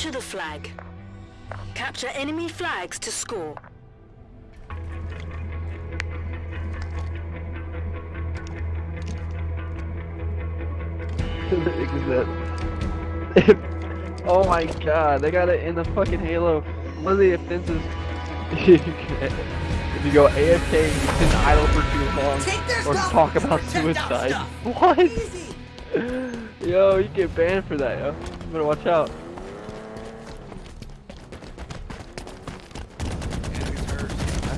Capture the flag. Capture enemy flags to score. oh my god, they got it in the fucking Halo. One of the offenses if you go AFK and you sit idle for too long or talk about suicide. What? yo, you get banned for that, yo. You better watch out.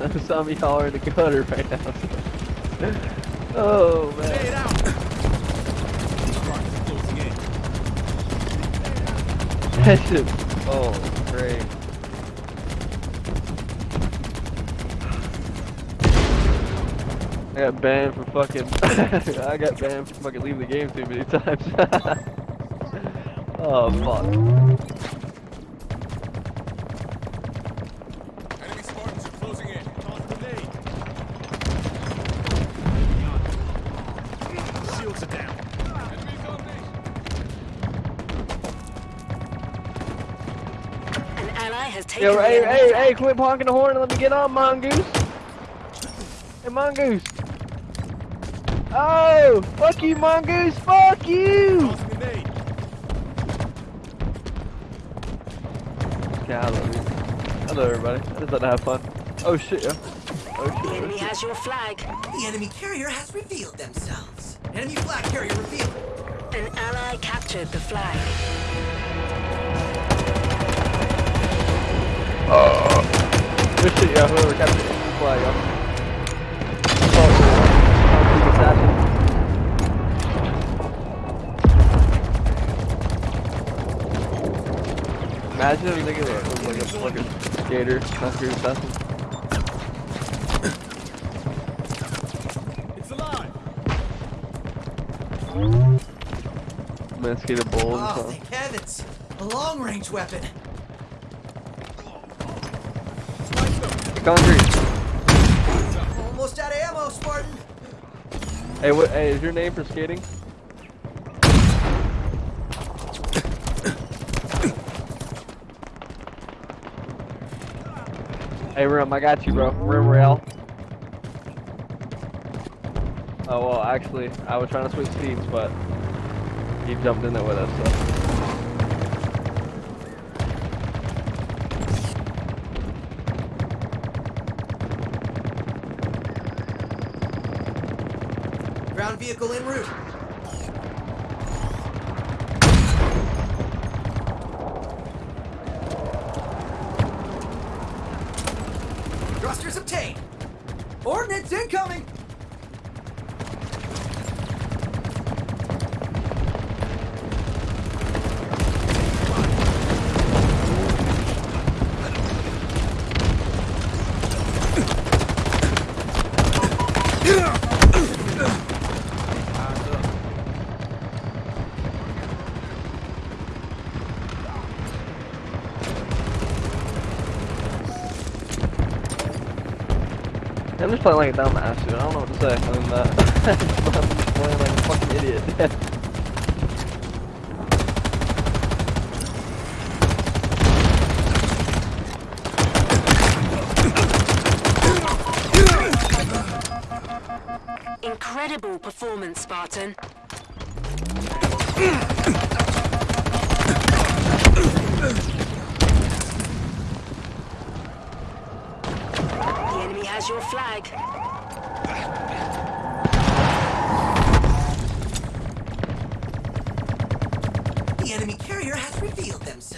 I saw me holler in the gutter right now. oh man. That shit. Oh, great. I got banned for fucking. I got banned for fucking leaving the game too many times. oh fuck. Has taken Yo, hey, hey, hey, quit honking the horn and let me get on, Mongoose. Hey, Mongoose. Oh, fuck you, Mongoose, fuck you! Okay, I love you. Hello, everybody. I just like to have fun. Oh, shit, yeah. Oh, shit. The enemy has your flag. The enemy carrier has revealed themselves. Enemy flag carrier revealed. An ally captured the flag. Uh. Good shit, yeah, whoever captured the flag, yeah. Imagine if they was like a, like a skater, not your assassin. It's alive! Man, skate a bull and oh, thank heavens! A long-range weapon! Concrete. Almost out of ammo, Spartan. Hey, what? Hey, is your name for skating? hey, Rim, I got you, bro. Rim rail. Oh well, actually, I was trying to switch teams, but he jumped in there with us. So. Vehicle en route. Thrusters obtained. Ordnance incoming! I'm playing like a dumbass, dude. I don't know what to say other than that. I'm just playing like a fucking idiot. Incredible performance, Spartan. has your flag. The enemy carrier has revealed themselves.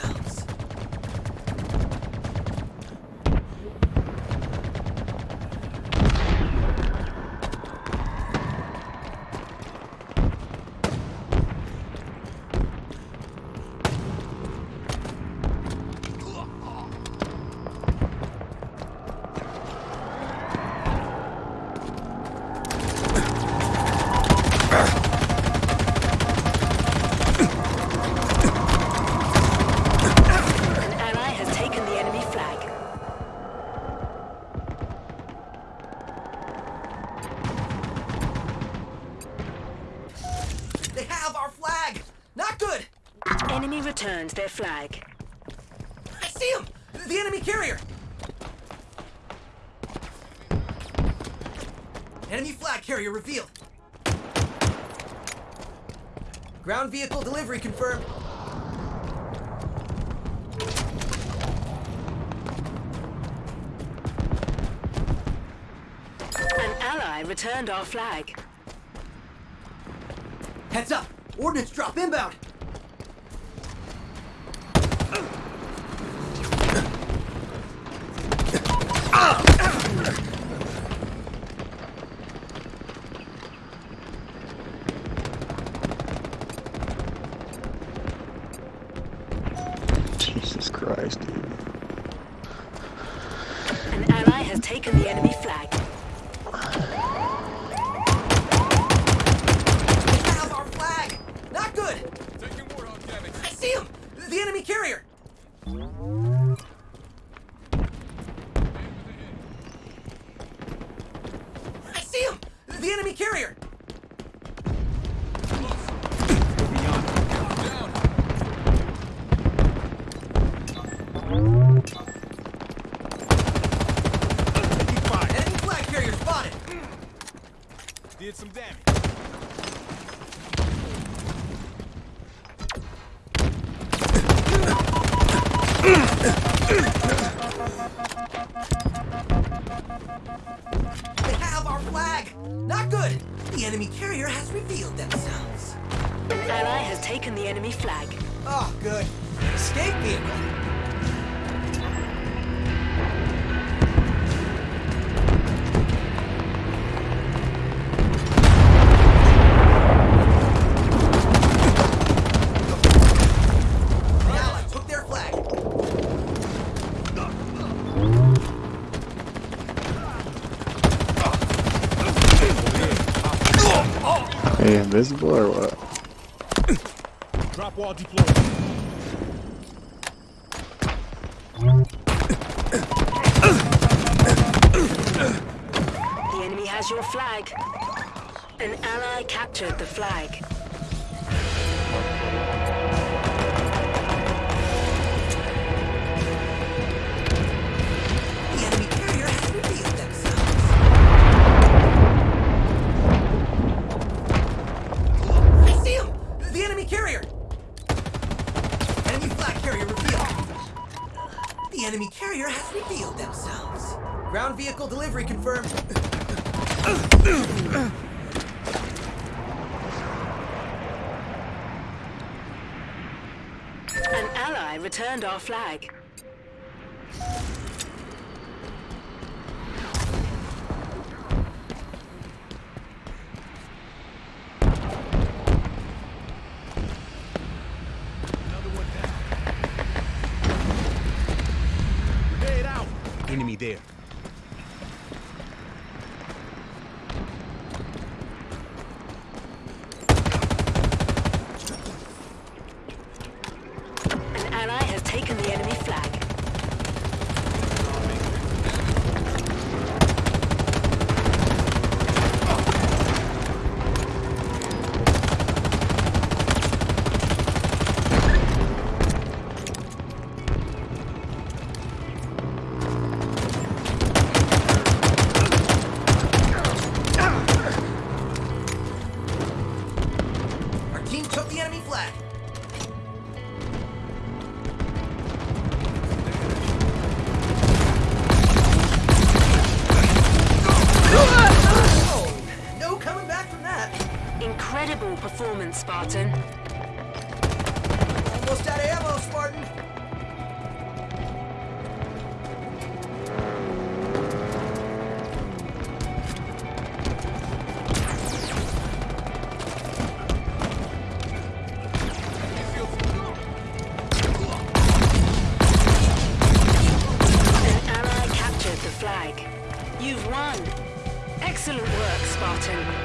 Our flag! Not good! Enemy returned their flag. I see him! The enemy carrier! Enemy flag carrier revealed. Ground vehicle delivery confirmed. An ally returned our flag. Heads up! Ordnance drop inbound! Jesus Christ, dude. An ally has taken the enemy flag. They have our flag! Not good! I see him! The enemy carrier! I see him! The enemy carrier! Enemy flag carrier spotted! Did some damage. They have our flag! Not good! The enemy carrier has revealed themselves. An ally has taken the enemy flag. Oh, good. Escape vehicle. Invisible or what? Drop wall deployed. The enemy has your flag. An ally captured the flag. Returned our flag. Enemy there. almost out of ammo, Spartan! An ally captured the flag. You've won. Excellent work, Spartan.